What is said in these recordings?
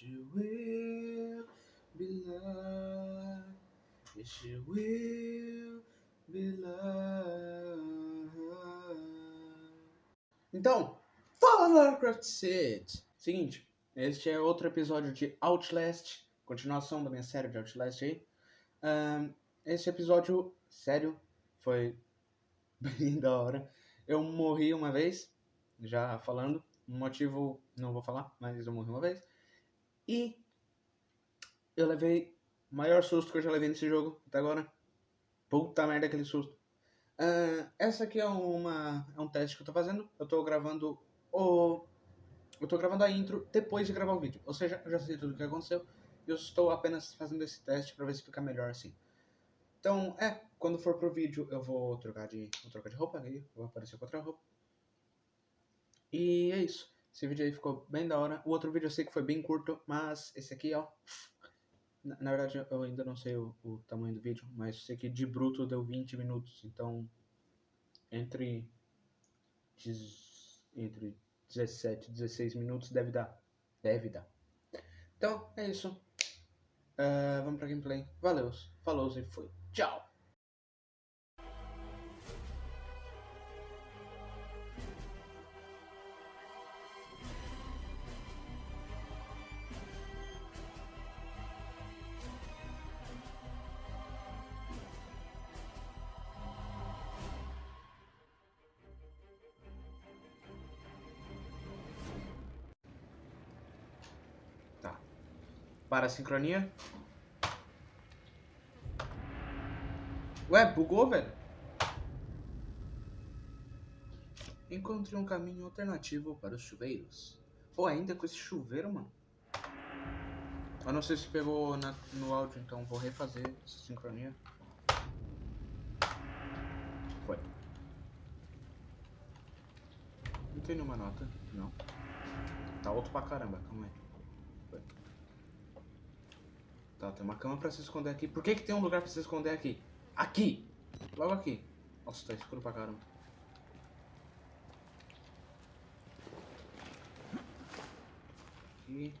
You will be loved. Wish you will be loved. Então, fala Lovecraft City! Seguinte, este é outro episódio de Outlast, continuação da minha série de Outlast aí. Um, esse episódio, sério, foi bem da hora. Eu morri uma vez, já falando. Motivo, não vou falar, mas eu morri uma vez. E eu levei o maior susto que eu já levei nesse jogo até agora. Puta merda, aquele susto. Uh, essa aqui é, uma, é um teste que eu tô fazendo. Eu tô gravando o. Eu tô gravando a intro depois de gravar o vídeo. Ou seja, eu já sei tudo o que aconteceu. Eu estou apenas fazendo esse teste pra ver se fica melhor assim. Então, é, quando for pro vídeo eu vou trocar de, vou trocar de roupa, aí vou aparecer com outra roupa. E é isso. Esse vídeo aí ficou bem da hora. O outro vídeo eu sei que foi bem curto, mas esse aqui, ó. Na, na verdade, eu ainda não sei o, o, tamanho do vídeo, mas eu sei que de bruto deu 20 minutos. Então, entre, entre 17 e 16 minutos deve dar. Deve dar. Então, é isso. Uh, vamos pra gameplay. Valeu, falou e foi. Tchau! Para a sincronia. Ué, bugou, velho? Encontrei um caminho alternativo para os chuveiros. Pô, ainda com esse chuveiro, mano. Eu não sei se pegou na, no áudio, então vou refazer essa sincronia. Foi. Não tem nenhuma nota, não. Tá alto pra caramba, calma aí. Tá, tem uma cama pra se esconder aqui. Por que que tem um lugar pra se esconder aqui? Aqui! Logo aqui. Nossa, tá escuro pra caramba. Aqui.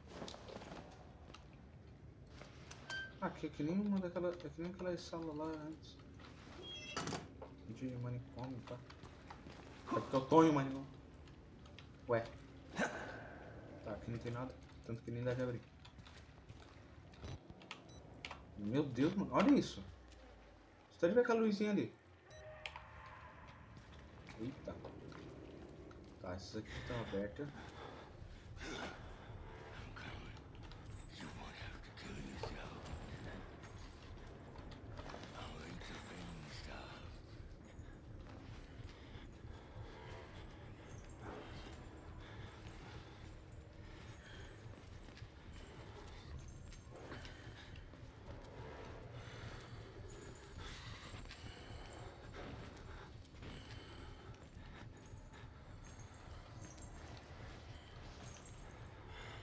Aqui é que nem uma daquela. É que nem aquela sala lá antes. De manicômio, tá? É porque eu tô em manicômio. Ué. Tá, aqui não tem nada. Tanto que nem deve abrir. Meu Deus, mano. Olha isso. Só de ver aquela luzinha ali. Eita. Tá, essas aqui estão abertas.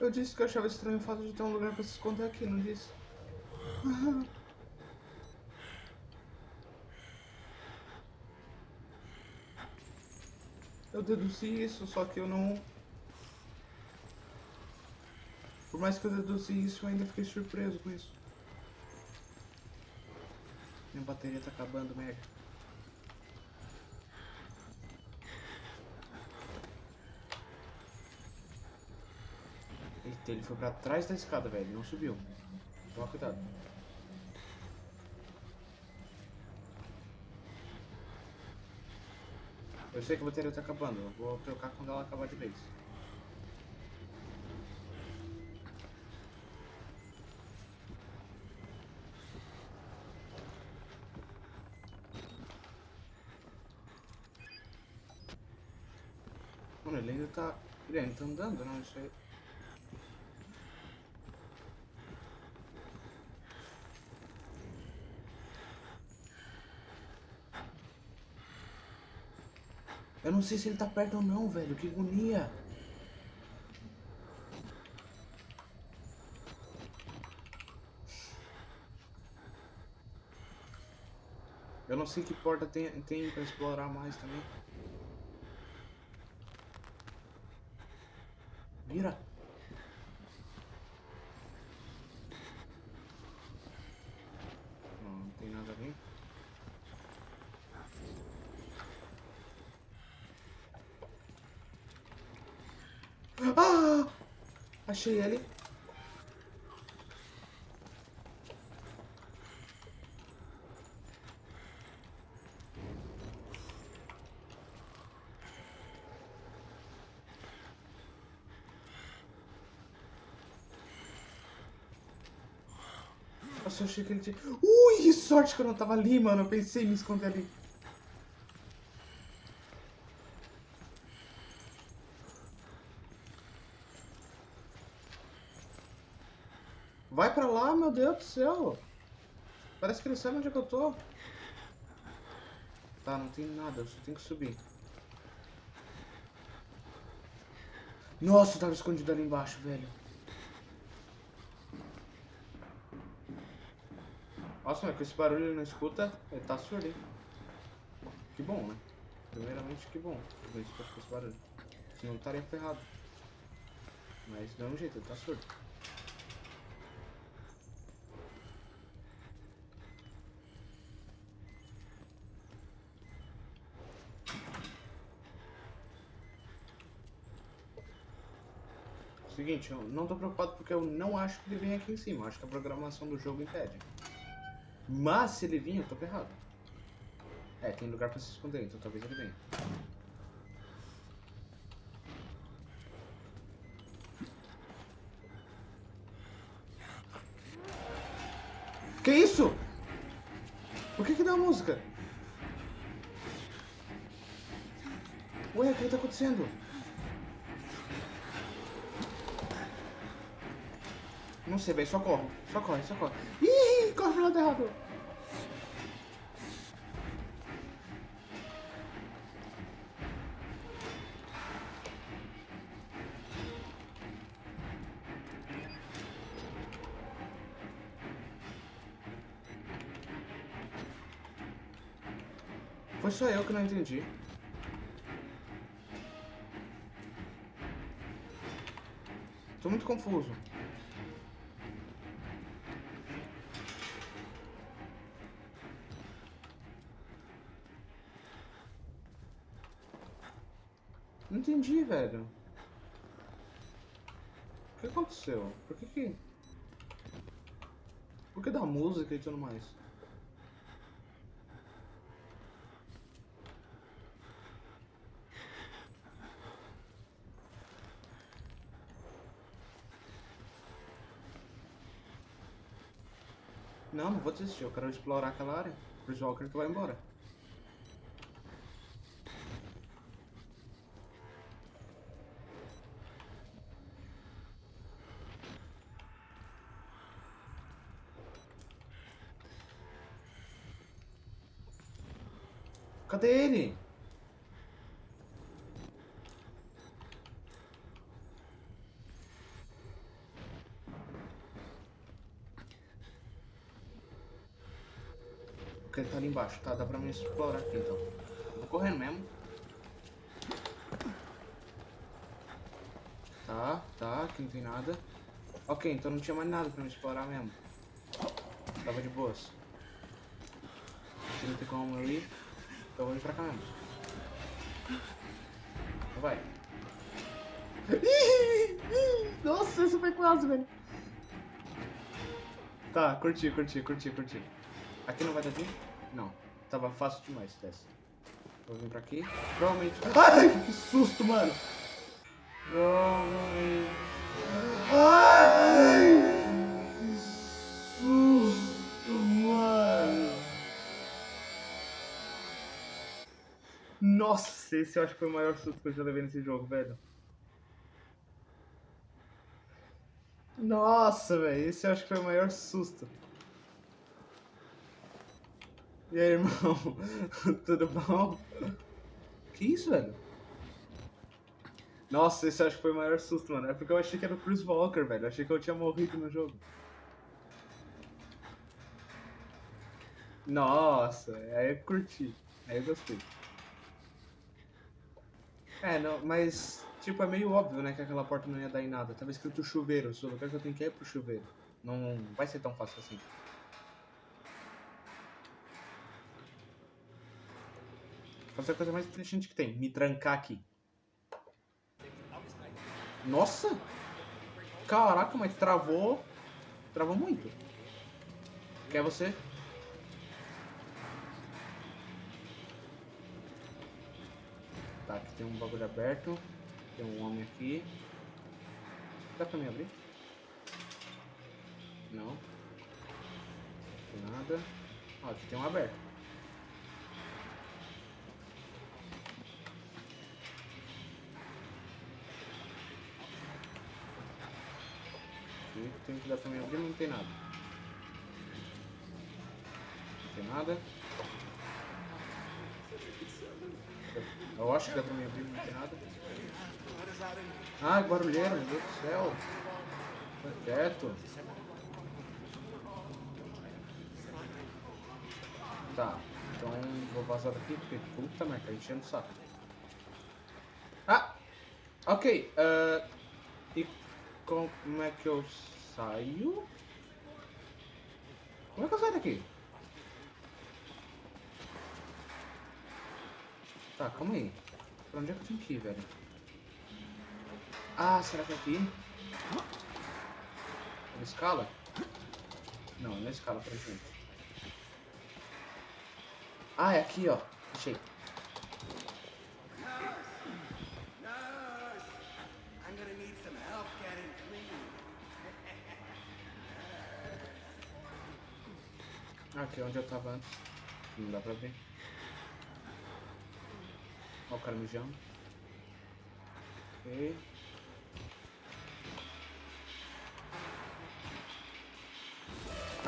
Eu disse que eu achava estranho o fato de ter um lugar pra se esconder aqui, não disse? Eu deduzi isso, só que eu não... Por mais que eu deduzi isso, eu ainda fiquei surpreso com isso. Minha bateria tá acabando, merda. Eita, ele foi pra trás da escada, velho. Não subiu. Toma cuidado. Eu sei que a bateria tá acabando. Eu vou trocar quando ela acabar de vez. Mano, ele ainda tá... Ele ainda tá andando, não? Isso aí... não sei se ele tá perto ou não, velho. Que agonia. Eu não sei que porta tem, tem pra explorar mais também. Vira. Ah! Achei ele. Nossa, eu achei que ele tinha... Ui, que sorte que eu não tava ali, mano. Eu pensei em me esconder ali. Vai pra lá, meu Deus do céu. Parece que ele sabe onde é que eu tô. Tá, não tem nada, eu só tenho que subir. Nossa, tava escondido ali embaixo, velho. Nossa, mas com esse barulho ele não escuta, ele tá surdo? Que bom, né? Primeiramente, que bom. Eu escuto com esse barulho. Senão eu estaria ferrado. Mas do mesmo jeito, ele tá surdo. Seguinte, eu não tô preocupado porque eu não acho que ele vem aqui em cima. Eu acho que a programação do jogo impede. Mas se ele vir, eu tô ferrado. É, tem lugar pra se esconder, então talvez ele venha. Que isso? Por que que deu a música? Ué, o que tá acontecendo? Não sei, velho. Só corre. Só corre, só corre. Ih, corre pro lado errado. Foi só eu que não entendi. Tô muito confuso. Não entendi, velho. O que aconteceu? Por que que... Por que da música e tudo mais? Não, não vou desistir. Eu quero explorar aquela área. Chris Walker que vai embora. Cadê ele? Ok, ele tá ali embaixo, tá? Dá pra me explorar aqui então. Vou correndo mesmo. Tá, tá, aqui não tem nada. Ok, então não tinha mais nada pra me explorar mesmo. Tava de boas. Aqui não tem como eu ir. Então vamos pra cá mesmo. Então vai. Nossa, isso foi quase, velho. Tá, curti, curti, curti, curti. Aqui não vai dar vir? Não. Tava fácil demais esse teste. Vou vir pra aqui. Provavelmente... Ai, que susto, mano. Provavelmente... Ai, Nossa, esse eu acho que foi o maior susto que eu já levei nesse jogo, velho. Nossa, velho, esse eu acho que foi o maior susto. E aí, irmão? Tudo bom? Que isso, velho? Nossa, esse eu acho que foi o maior susto, mano. É porque eu achei que era o Chris Walker, velho. Eu achei que eu tinha morrido no jogo. Nossa, aí eu curti. Aí eu gostei. É, não, mas, tipo, é meio óbvio, né, que aquela porta não ia dar em nada. Tava escrito chuveiro, o lugar que eu tenho que ir é pro chuveiro. Não vai ser tão fácil assim. Fazer a coisa mais inteligente que tem, me trancar aqui. Nossa! Caraca, mas travou. Travou muito. Quer você? Tá, aqui tem um bagulho aberto. Tem um homem aqui. Dá pra me abrir? Não. Tem nada. Ó, aqui tem um aberto. Tem que dar pra me abrir, não tem nada. Não tem nada. Eu acho que dá pra me não tem nada. Ah, barulheira, meu Deus do céu. Tá quieto. Tá, então vou vazar daqui porque puta merda, tá enchendo o saco. Ah! Ok, uh, e como é que eu saio? Como é que eu saio daqui? Tá, calma aí. Pra onde é que eu tenho que ir, velho? Ah, será que é aqui? Ele escala? Não, não escala pra gente. Ah, é aqui, ó. Achei. Aqui é onde eu tava antes. Não dá pra ver. Ó o cara.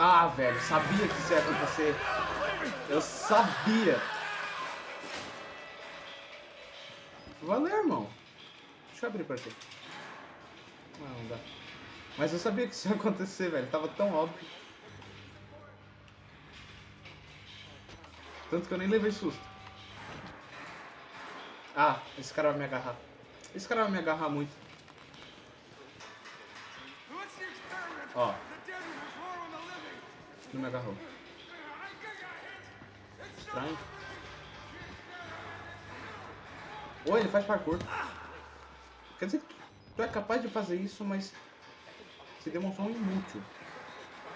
Ah, velho, sabia que isso ia acontecer. Eu sabia. Valeu, irmão. Deixa eu abrir pra ti. Não, não dá. Mas eu sabia que isso ia acontecer, velho. Tava tão óbvio. Tanto que eu nem levei susto. Ah, esse cara vai me agarrar. Esse cara vai me agarrar muito. Ó. Não me agarrou. Estranho. Oi, ele faz parkour. Quer dizer que tu é capaz de fazer isso, mas se demonstrou um inútil.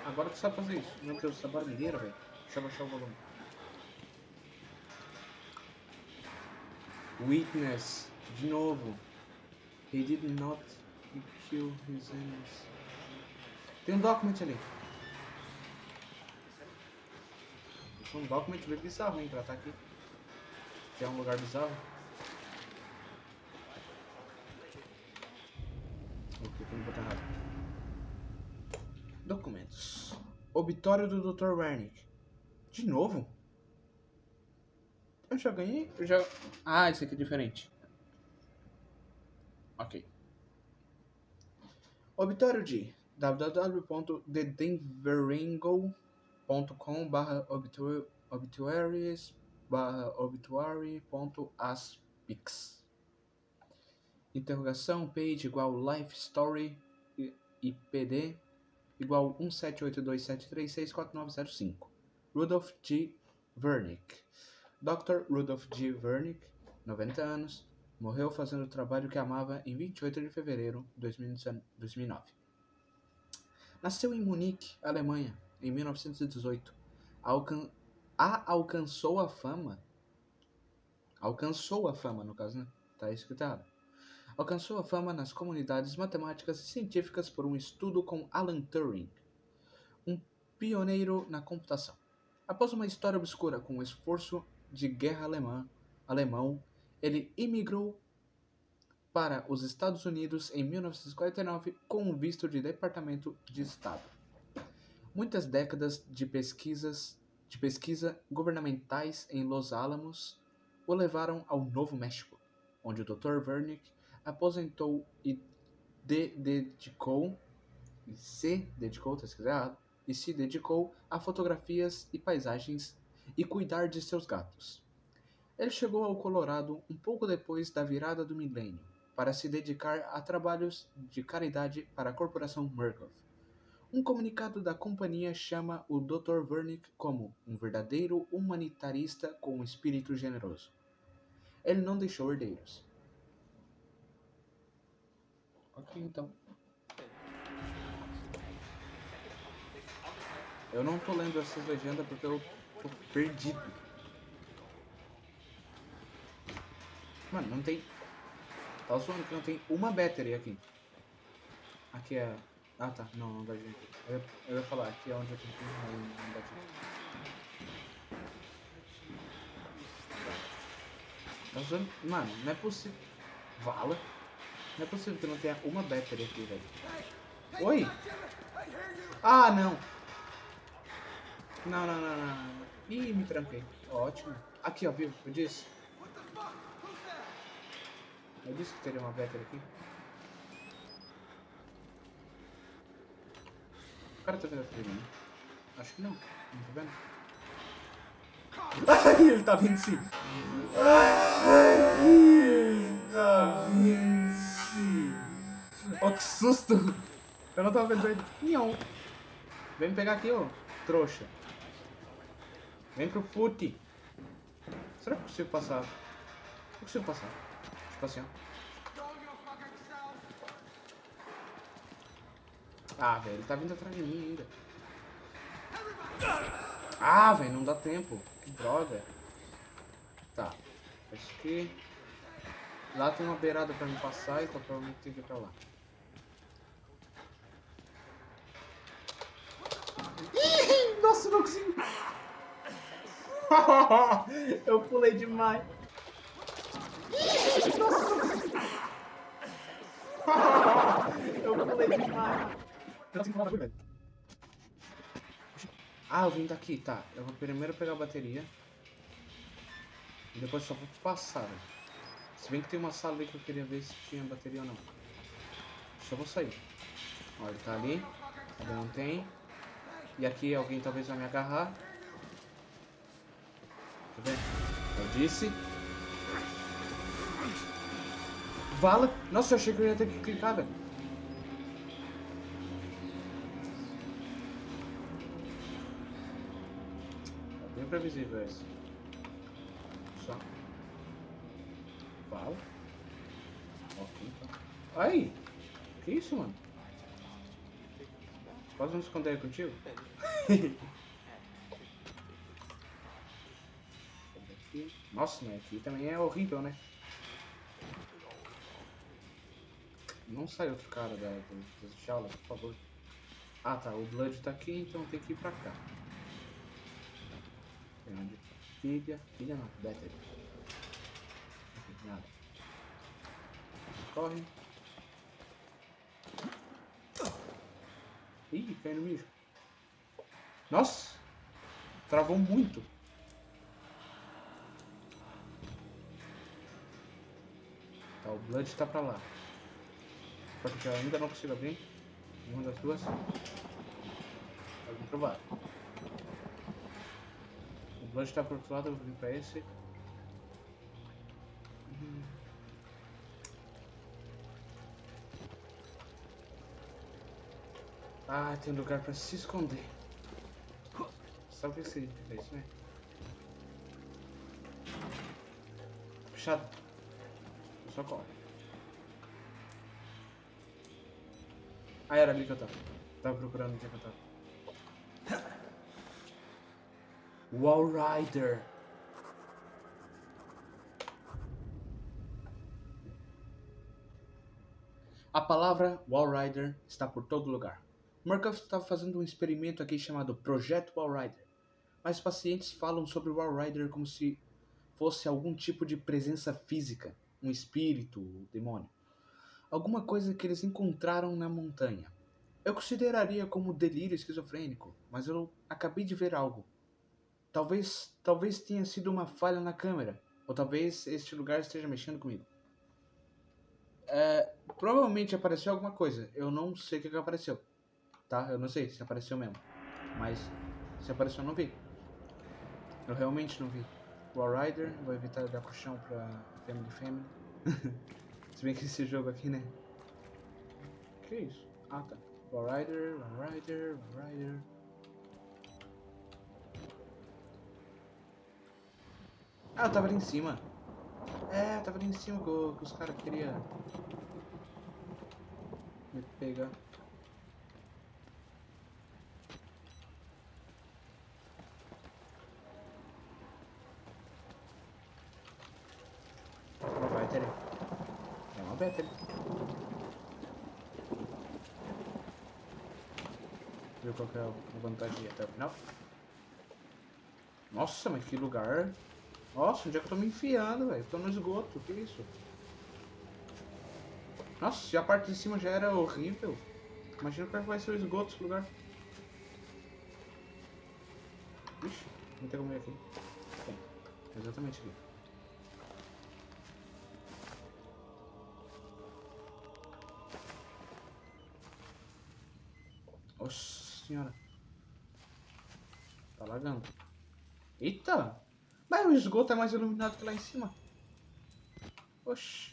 Agora tu sabe fazer isso. Meu Deus, essa barulheira, velho. Deixa eu baixar o volume. Witness. De novo. He did not kill his enemies. Tem um document ali. É um document bem bizarro, hein, pra estar aqui. Que é um lugar bizarro. Ok, tem que botar errado. Documentos. Obituário do Dr. Wernick. De novo? Eu já ganhei? Eu já... Ah, esse aqui é diferente. Ok. Obituário de www.thedenveringo.com barra obituaries barra obituary.aspix Interrogação page igual life story IPD igual 1782736495 Rudolph G. Vernick Dr. Rudolph G. Vernick, 90 anos, morreu fazendo o trabalho que amava em 28 de fevereiro de 2009. Nasceu em Munique, Alemanha, em 1918. Alcan a alcançou a fama. Alcançou a fama, no caso, né? Tá escrito errado. Alcançou a fama nas comunidades matemáticas e científicas por um estudo com Alan Turing, um pioneiro na computação. Após uma história obscura com o esforço de guerra alemã, alemão, ele imigrou para os Estados Unidos em 1949 com um visto de Departamento de Estado. Muitas décadas de pesquisas de pesquisa governamentais em Los Alamos o levaram ao Novo México, onde o Dr. Wernick aposentou e de dedicou e se dedicou, tá e se dedicou a fotografias e paisagens e cuidar de seus gatos. Ele chegou ao Colorado um pouco depois da virada do milênio para se dedicar a trabalhos de caridade para a corporação Murkoff. Um comunicado da companhia chama o Dr. Wernick como um verdadeiro humanitarista com um espírito generoso. Ele não deixou herdeiros. Ok, então. Eu não tô lendo essas legendas porque eu tô perdido. Mano, não tem... Tá zoando que não tem uma battery aqui. Aqui é... Ah, tá. Não, não dá de... Eu, ia- eu ia falar, aqui é onde eu tenho que mas não dá de... Tá zoando... Mano, não é possível... Vala? Não é possível que não tenha uma battery aqui, velho. Oi? Ah, não. Não, não, não, não. Ih, me tranquei. Ótimo. Aqui, ó, viu? Eu disse. Eu disse que teria uma battery aqui. O cara tá vendo aqui mim? Acho que não. Não tá vendo? Ai, ele tá vindo sim. Ai, tá vindo sim. Ó, que susto. Eu não tava vendo ele. Vem me pegar aqui, ó. Trouxa. Vem pro fute. Será que eu consigo passar? Eu consigo passar. Tipo assim, ó. Ah, velho, ele tá vindo atrás de mim ainda. Ah, velho, não dá tempo. Que droga. Tá. Isso aqui. Lá tem uma beirada pra me passar, então provavelmente tem que ir pra lá. Ih, Nossa, não consegui. Eu pulei demais. Eu pulei demais. Ah, eu vim daqui, tá. Eu vou primeiro pegar a bateria. E depois só vou passar. Se bem que tem uma sala ali que eu queria ver se tinha bateria ou não. Só vou sair. Ó, ele tá ali. Não tem. E aqui alguém talvez vai me agarrar. Deixa eu disse. Vala. Nossa, eu achei que eu ia ter que clicar, velho. Tá bem previsível esse. Só. Vala. Ok, então. Aí! Que isso, mano? Posso me esconder contigo? Aqui. Nossa, mas aqui também é horrível, né? Não sai outro cara da, da, das por favor. Ah tá, o Blood tá aqui, então tem que ir pra cá. Tem onde? Pilha. Pilha não, battery. Nada. Corre. Ih, caiu no mijo. Nossa! Travou muito. Blood tá pra lá. Só que eu ainda não consigo abrir. Uma das duas. Vamos provar. O Blood tá pro outro lado, eu vou vir pra esse. Hum. Ah, tem lugar pra se esconder. Sabe o que significa isso, né? Fechado. Só corre. Ah, era ali que eu tava. Tava procurando onde é que eu tava. Wall Rider. A palavra Wall Rider está por todo lugar. Murkoff estava fazendo um experimento aqui chamado Projeto Wall Rider. Mas pacientes falam sobre Wall Rider como se fosse algum tipo de presença física, um espírito, um demônio. Alguma coisa que eles encontraram na montanha. Eu consideraria como delírio esquizofrênico, mas eu acabei de ver algo. Talvez, talvez tenha sido uma falha na câmera, ou talvez este lugar esteja mexendo comigo. É, provavelmente apareceu alguma coisa. Eu não sei o que, apareceu, tá? Eu não sei se apareceu mesmo, mas se apareceu eu não vi. Eu realmente não vi. Wall Rider, vou evitar dar puxão pra Family Family. se bem que esse jogo aqui, né? Que isso? Ah, tá. Wall Rider, Wall Rider, Wall Rider. Ah, eu tava ali em cima. É, eu tava ali em cima que, que os caras queriam. Me pegar. Uma battery. Battery. Viu qual que é a vantagem até o final? Nossa, mas que lugar. Nossa, onde é que eu tô me enfiando, velho? Tô no esgoto, que isso? Nossa, se a parte de cima já era horrível. Imagina como é que vai ser o esgoto esse lugar. Ixi, não tem como ir aqui. Tem, exatamente aqui. Nossa senhora. Tá lagando. Eita! Mas o esgoto é mais iluminado que lá em cima. Oxi.